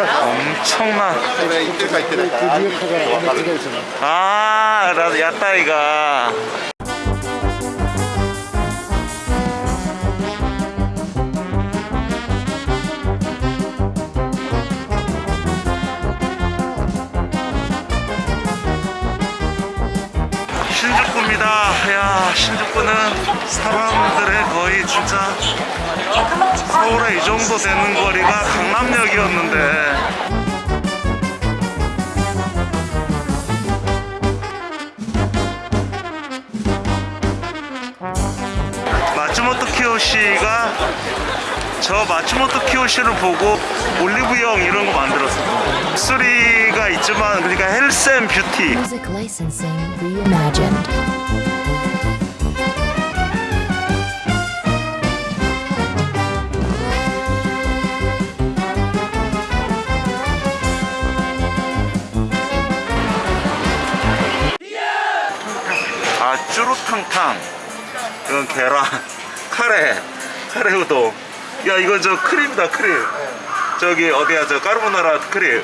엄청난. 아 나도 야따이가 신주쿠입니다. 야, 신주쿠는 사람들의 거의 진짜 서울에 이 정도 되는 거리가 강남역이었는데 마츠모토 키요시가 저 마츠모토 키요시를 보고 올리브영 이런 거 만들었어. 목소리가 있지만 그러니까 health and beauty. 아 쭈루탕탕 이건 계란 카레 카레 우동 야 이건 저 크림이다 크림. 저기 어디야 저 까르보나라 크림.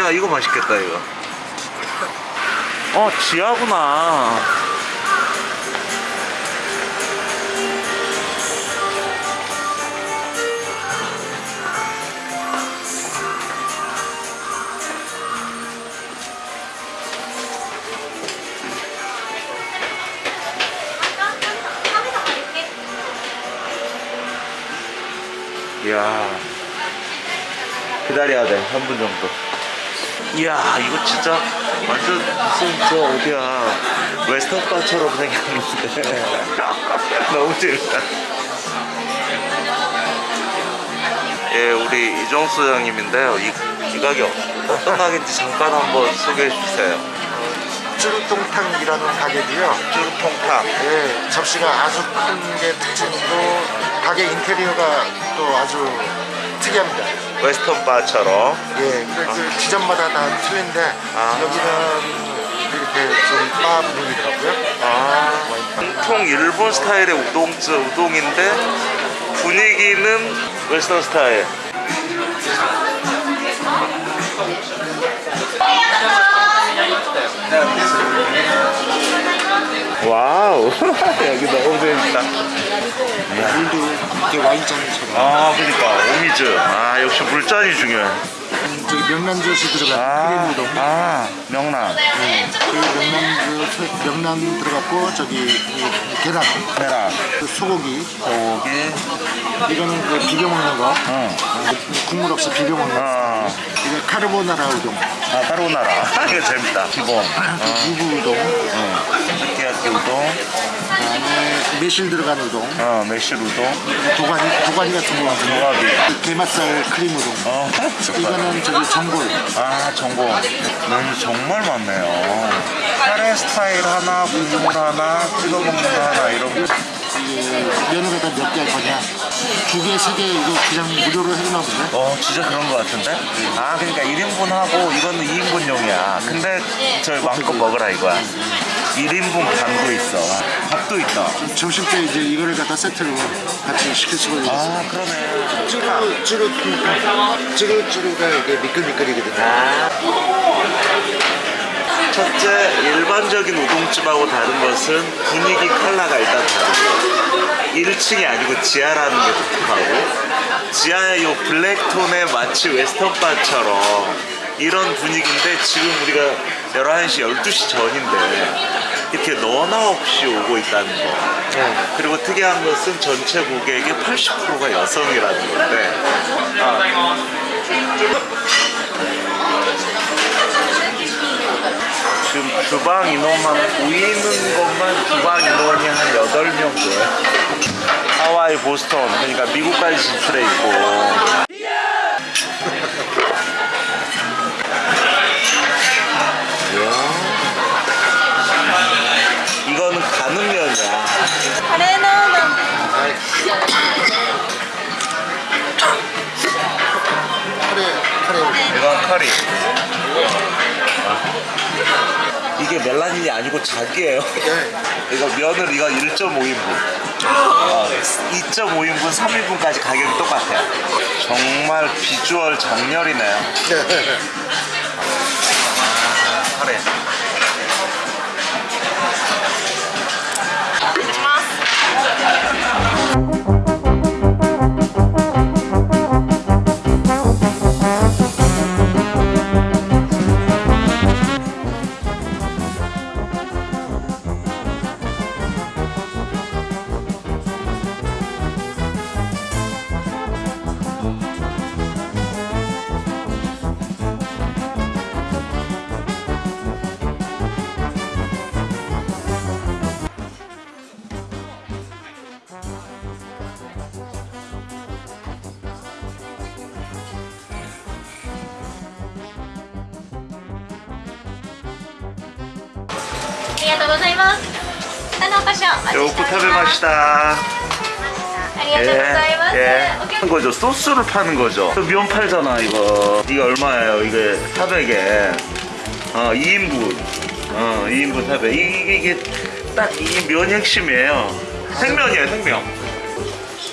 야 이거 맛있겠다 이거. 어 지하구나 기다려야 돼. 한분 정도. 이야 이거 진짜 완전 무슨 저 어디야. 웨스턴바처럼 생겼는데. 너무 재밌다. 예 우리 이종수 형님인데요. 이, 이 가격 어떤 가격인지 잠깐 한번 소개해 주세요. 쭈루통탕이라는 가게고요. 쭈루통탕. 예, 접시가 아주 큰 게 특징이고 가게 인테리어가 또 아주 특이합니다. western bar처럼 예, 그 지점마다 다 틀린데 아. 여기는 이렇게 좀바 분위기더라고요. 아, 전통 일본 스타일의 우동, 우동인데 분위기는 western style. wow, 여기 너무 재밌다. 물도 이렇게 와인잔처럼 아, 그러니까 お水. 아, 역시 물잔이 중요해. 저기 명란젓이 들어간 아, 크림 우동. 아, 명란, 그 명란젓 명란 들어갔고 저기 이 계란, 계란, 그 소고기 소고기, 이거는 그 비벼 먹는 거. 응, 아, 국물 없이 비벼 먹는 거. 아, 이거 카르보나라 우동, 아, 까르보나라. 이거 재밌다. 기본. 유부 우동, 응. 스키야키 우동, 그다음에 매실 들어간 우동, 어, 매실 우동, 도가니 도가니 같은 거 같은 거, 조합이. 게맛살 크림 우동. 어, 이거는 저기 전골. 아, 전공. 메뉴 정말 많네요. 카레 스타일 하나, 국물 하나, 찍어 먹는 거 하나, 이런 거. 이 면허에다 몇 개 할 거냐? 두 개, 세 개 이거 그냥 무료로 해주나 보네. 어, 진짜 그런 거 같은데? 아, 그러니까 1인분 하고 이거는 2인분용이야. 근데 저 마음껏 먹으라 이거야. 1인분 반도 있어. 밥도 있다. 점심 때 이제 이거를 갖다 세트로 같이 시킬 수가 있어. 아, 그러네. 쭈루 쭈루 쭈루 쭈루가 이게 미끌미끌이거든요. 첫째, 일반적인 우동집하고 다른 것은 분위기 컬러가 일단 다르죠. 1층이 아니고 지하라는 게 독특하고 지하의 요 블랙톤의 마치 웨스턴바처럼 이런 분위기인데 지금 우리가 11시, 12시 전인데 이렇게 너나 없이 오고 있다는 거. 그리고 특이한 것은 전체 고객의 80%가 여성이라는 건데. 아, 지금 주방 인원만 보이는 것만 주방 인원이 한 8명 돼요. 하와이, 보스턴 그러니까 미국까지 진출해 있고 이건 커리. 이게 멜라닌이 아니고 작이에요. 네. 이거 면을 이거 1.5인분. 어, 2.5인분, 3인분까지 가격이 똑같아요. 정말 비주얼 정렬이네요. 아, 카레. 요코 타베마시다. ありがとうございます。 예. お客 하는 거죠. 소스를 파는 거죠. 그 면 팔잖아, 이거. 이게 얼마예요? 이게 400에. 어, 2인분. 어, 2인분 400. 이게, 이게 딱 이 면이 핵심이에요. 생면이에요, 생면.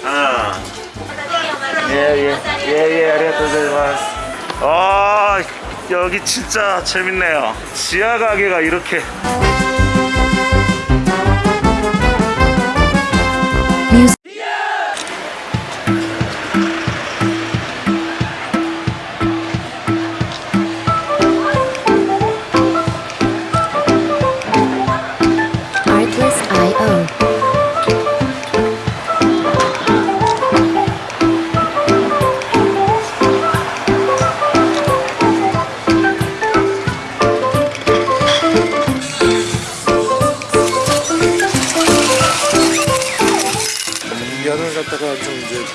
아. 예, 예. 예, 예, 아리가토고자이마스. 아, 여기 진짜 재밌네요. 지하 가게가 이렇게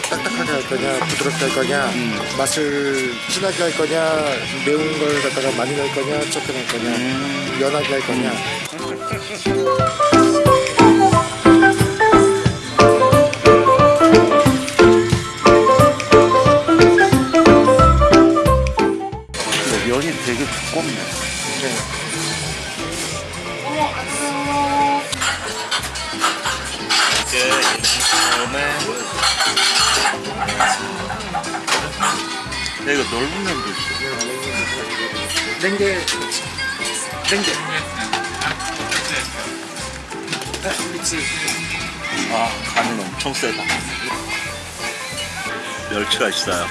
딱딱하게 할 거냐 부드럽게 할 거냐 맛을 진하게 할 거냐 매운 걸 갖다가 많이 넣을 거냐 적게 넣을 거냐 연하게 할 거냐 면이 되게 두껍네. 네. 이 게 인천에 야, 이거 넓은 면도 있어. 냉게 냉게 아, 간은 엄청 세다. 멸치가 있어요.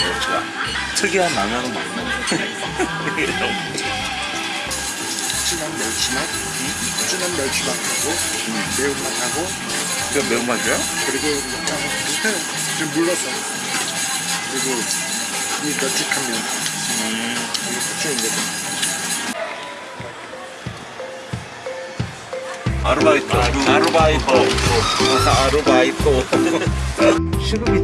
멸치가. 특이한 라면은 맞네. 진한 멸치맛 진한 멸치맛하고 매운맛하고 이거 매운맛이야? 그리고 약간 비슷해요 좀 물러서 그리고 이 널찍한 면 이게 고추인데 아르바이토. 아르바이토. 아르바이토. 시급이 1200엔이다.